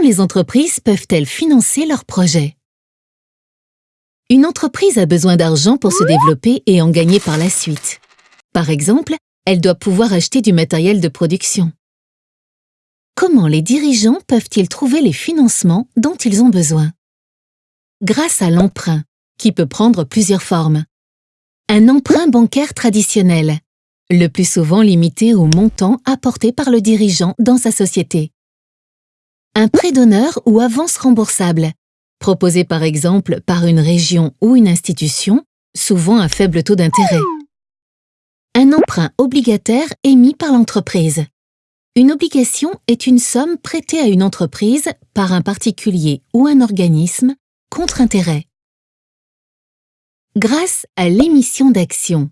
les entreprises peuvent-elles financer leurs projets? Une entreprise a besoin d'argent pour se développer et en gagner par la suite. Par exemple, elle doit pouvoir acheter du matériel de production. Comment les dirigeants peuvent-ils trouver les financements dont ils ont besoin? Grâce à l'emprunt, qui peut prendre plusieurs formes. Un emprunt bancaire traditionnel, le plus souvent limité au montant apporté par le dirigeant dans sa société. Un prêt d'honneur ou avance remboursable, proposé par exemple par une région ou une institution, souvent à faible taux d'intérêt. Un emprunt obligataire émis par l'entreprise. Une obligation est une somme prêtée à une entreprise par un particulier ou un organisme contre intérêt. Grâce à l'émission d'actions.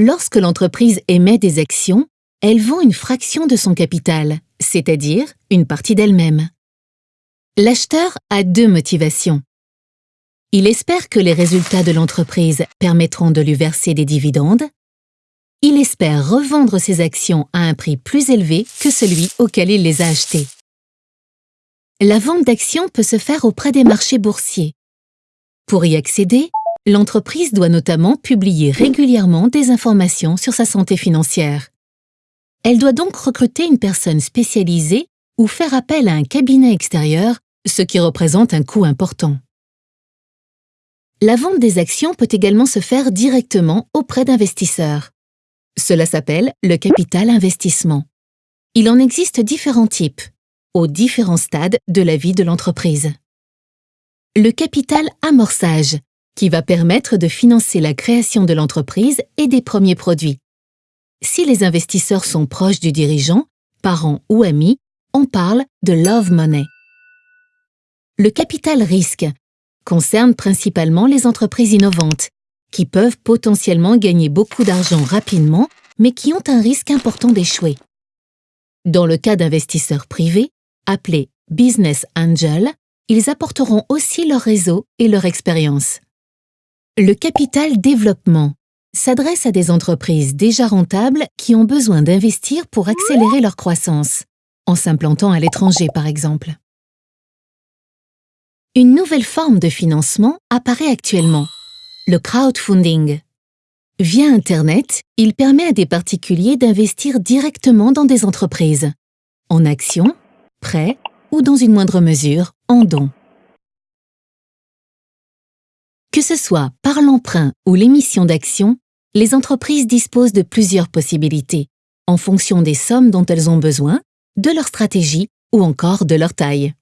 Lorsque l'entreprise émet des actions, elle vend une fraction de son capital, c'est-à-dire une partie d'elle-même. L'acheteur a deux motivations. Il espère que les résultats de l'entreprise permettront de lui verser des dividendes. Il espère revendre ses actions à un prix plus élevé que celui auquel il les a achetées. La vente d'actions peut se faire auprès des marchés boursiers. Pour y accéder, l'entreprise doit notamment publier régulièrement des informations sur sa santé financière. Elle doit donc recruter une personne spécialisée ou faire appel à un cabinet extérieur, ce qui représente un coût important. La vente des actions peut également se faire directement auprès d'investisseurs. Cela s'appelle le capital investissement. Il en existe différents types, aux différents stades de la vie de l'entreprise. Le capital amorçage, qui va permettre de financer la création de l'entreprise et des premiers produits. Si les investisseurs sont proches du dirigeant, parents ou amis, on parle de love money. Le capital risque concerne principalement les entreprises innovantes, qui peuvent potentiellement gagner beaucoup d'argent rapidement, mais qui ont un risque important d'échouer. Dans le cas d'investisseurs privés, appelés business angel, ils apporteront aussi leur réseau et leur expérience. Le capital développement s'adresse à des entreprises déjà rentables qui ont besoin d'investir pour accélérer leur croissance, en s'implantant à l'étranger par exemple. Une nouvelle forme de financement apparaît actuellement, le crowdfunding. Via Internet, il permet à des particuliers d'investir directement dans des entreprises, en actions, prêts ou dans une moindre mesure, en dons. Que ce soit par l'emprunt ou l'émission d'actions, les entreprises disposent de plusieurs possibilités, en fonction des sommes dont elles ont besoin, de leur stratégie ou encore de leur taille.